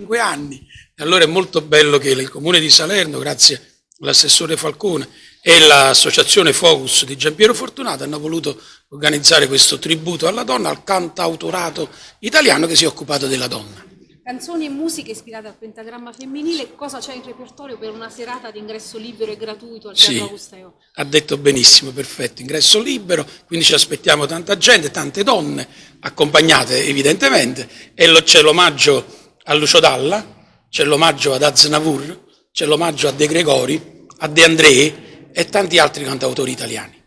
5 anni. E allora è molto bello che il Comune di Salerno, grazie all'assessore Falcone e l'associazione Focus di Giampiero Fortunato hanno voluto organizzare questo tributo alla donna, al cantautorato italiano che si è occupato della donna. Canzoni e musiche ispirate al pentagramma femminile, cosa c'è in repertorio per una serata di ingresso libero e gratuito al Teatro Sì, Augusteo? ha detto benissimo, perfetto, ingresso libero, quindi ci aspettiamo tanta gente, tante donne, accompagnate evidentemente, e lo- c'è l'omaggio a Lucio Dalla, c'è l'omaggio ad Aznavour, c'è l'omaggio a De Gregori, a De André e tanti altri cantautori italiani.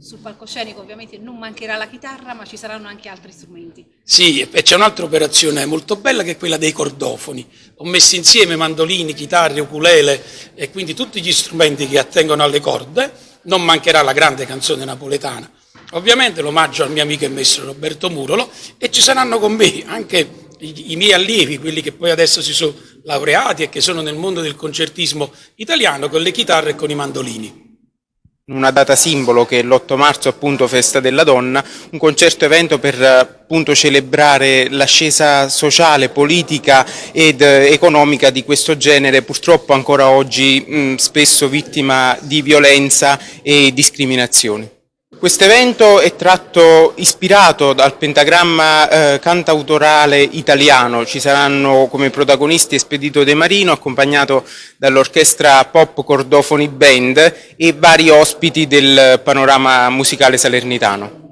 Sul palcoscenico ovviamente non mancherà la chitarra, ma ci saranno anche altri strumenti. Sì, e c'è un'altra operazione molto bella che è quella dei cordofoni. Ho messo insieme mandolini, chitarre, ukulele e quindi tutti gli strumenti che attengono alle corde. Non mancherà la grande canzone napoletana. Ovviamente l'omaggio al mio amico e maestro Roberto Murolo e ci saranno con me anche i, miei allievi, quelli che poi adesso si sono laureati e che sono nel mondo del concertismo italiano con le chitarre e con i mandolini. una data simbolo che è l'8 marzo appunto festa della donna, un concerto evento per appunto celebrare l'ascesa sociale, politica ed eh, economica di questo genere, purtroppo ancora oggi mh, spesso vittima di violenza e discriminazioni. Questo evento è tratto ispirato dal pentagramma eh, cantautorale italiano, ci saranno come protagonisti Espedito De Marino accompagnato dall'orchestra Pop Cordofoni Band e vari ospiti del panorama musicale salernitano.